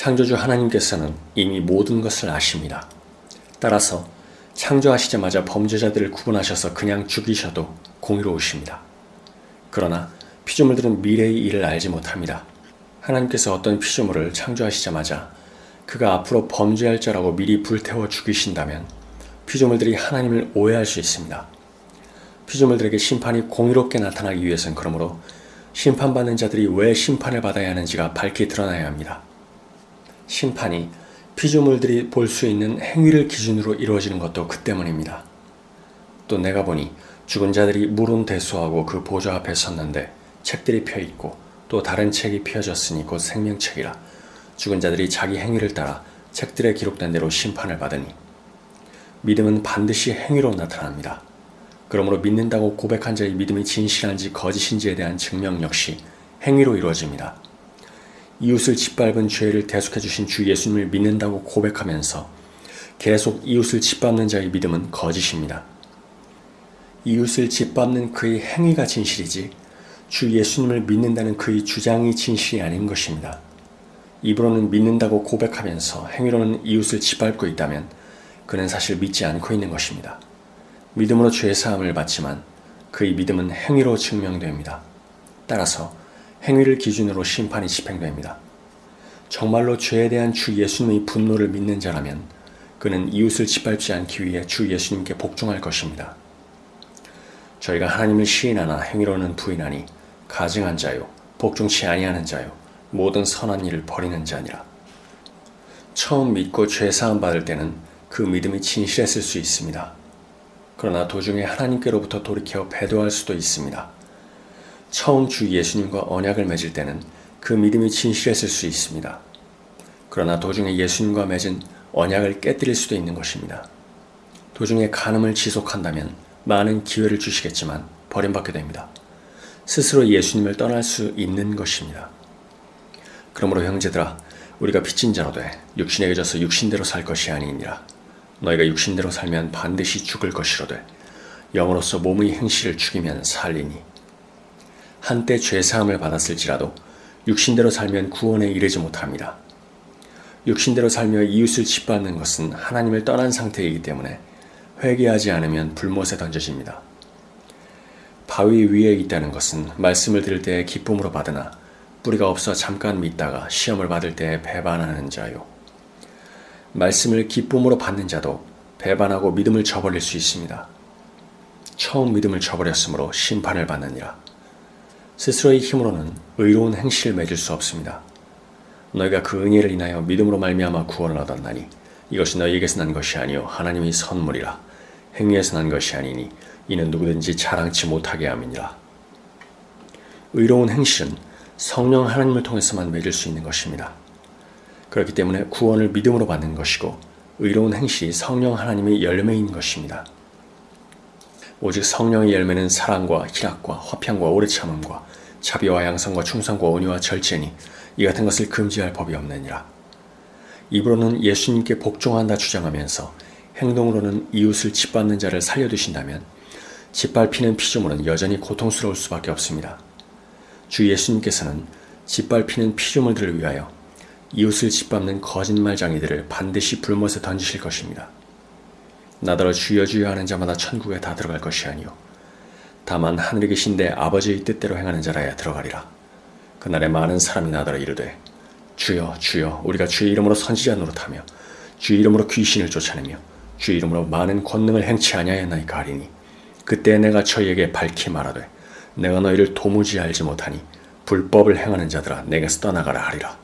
창조주 하나님께서는 이미 모든 것을 아십니다. 따라서 창조하시자마자 범죄자들을 구분하셔서 그냥 죽이셔도 공의로우십니다. 그러나 피조물들은 미래의 일을 알지 못합니다. 하나님께서 어떤 피조물을 창조하시자마자 그가 앞으로 범죄할 자라고 미리 불태워 죽이신다면 피조물들이 하나님을 오해할 수 있습니다. 피조물들에게 심판이 공의롭게 나타나기 위해서는 그러므로 심판받는 자들이 왜 심판을 받아야 하는지가 밝히 드러나야 합니다. 심판이 피조물들이 볼 수 있는 행위를 기준으로 이루어지는 것도 그 때문입니다. 또 내가 보니 죽은 자들이 물은 대수하고 그 보좌 앞에 섰는데 책들이 펴 있고 또 다른 책이 펴졌으니 곧 생명책이라 죽은 자들이 자기 행위를 따라 책들에 기록된 대로 심판을 받으니 믿음은 반드시 행위로 나타납니다. 그러므로 믿는다고 고백한 자의 믿음이 진실한지 거짓인지에 대한 증명 역시 행위로 이루어집니다. 이웃을 짓밟은 죄를 대속해 주신 주 예수님을 믿는다고 고백하면서 계속 이웃을 짓밟는 자의 믿음은 거짓입니다. 이웃을 짓밟는 그의 행위가 진실이지 주 예수님을 믿는다는 그의 주장이 진실이 아닌 것입니다. 입으로는 믿는다고 고백하면서 행위로는 이웃을 짓밟고 있다면 그는 사실 믿지 않고 있는 것입니다. 믿음으로 죄 사함을 받지만 그의 믿음은 행위로 증명됩니다. 따라서 행위를 기준으로 심판이 집행됩니다. 정말로 죄에 대한 주 예수님의 분노를 믿는 자라면 그는 이웃을 짓밟지 않기 위해 주 예수님께 복종할 것입니다. 저희가 하나님을 시인하나 행위로는 부인하니 가증한 자요 복종치 아니하는 자요 모든 선한 일을 버리는 자니라. 처음 믿고 죄 사함 받을 때는 그 믿음이 진실했을 수 있습니다. 그러나 도중에 하나님께로부터 돌이켜 배도할 수도 있습니다. 처음 주 예수님과 언약을 맺을 때는 그 믿음이 진실했을 수 있습니다. 그러나 도중에 예수님과 맺은 언약을 깨뜨릴 수도 있는 것입니다. 도중에 간음을 지속한다면 많은 기회를 주시겠지만 버림받게 됩니다. 스스로 예수님을 떠날 수 있는 것입니다. 그러므로 형제들아 우리가 빚진 자로 돼 육신에게 져서 육신대로 살 것이 아니니라. 너희가 육신대로 살면 반드시 죽을 것이로되 영으로서 몸의 행실을 죽이면 살리니 한때 죄사함을 받았을지라도 육신대로 살면 구원에 이르지 못합니다. 육신대로 살며 이웃을 짓밟는 것은 하나님을 떠난 상태이기 때문에 회개하지 않으면 불못에 던져집니다. 바위 위에 있다는 것은 말씀을 들을 때 기쁨으로 받으나 뿌리가 없어 잠깐 믿다가 시험을 받을 때 배반하는 자요. 말씀을 기쁨으로 받는 자도 배반하고 믿음을 저버릴 수 있습니다. 처음 믿음을 저버렸으므로 심판을 받느니라. 스스로의 힘으로는 의로운 행실을 맺을 수 없습니다. 너희가 그 은혜를 인하여 믿음으로 말미암아 구원을 얻었나니 이것이 너희에게서 난 것이 아니요 하나님의 선물이라 행위에서 난 것이 아니니 이는 누구든지 자랑치 못하게 함이니라. 의로운 행실은 성령 하나님을 통해서만 맺을 수 있는 것입니다. 그렇기 때문에 구원을 믿음으로 받는 것이고 의로운 행실이 성령 하나님의 열매인 것입니다. 오직 성령의 열매는 사랑과 희락과 화평과 오래 참음과 자비와 양성과 충성과 온유와 절제니 이 같은 것을 금지할 법이 없느니라. 입으로는 예수님께 복종한다 주장하면서 행동으로는 이웃을 짓밟는 자를 살려두신다면 짓밟히는 피조물은 여전히 고통스러울 수밖에 없습니다. 주 예수님께서는 짓밟히는 피조물들을 위하여 이웃을 짓밟는 거짓말장이들을 반드시 불못에 던지실 것입니다. 나더러 주여 주여 하는 자마다 천국에 다 들어갈 것이 아니요 다만 하늘에 계신 내 아버지의 뜻대로 행하는 자라야 들어가리라. 그날에 많은 사람이 나더러 이르되 주여 주여 우리가 주의 이름으로 선지자 노릇하며 주의 이름으로 귀신을 쫓아내며 주의 이름으로 많은 권능을 행치 아니하였나이까 하리니 그때 내가 저희에게 밝히 말하되 내가 너희를 도무지 알지 못하니 불법을 행하는 자들아 내게서 떠나가라 하리라.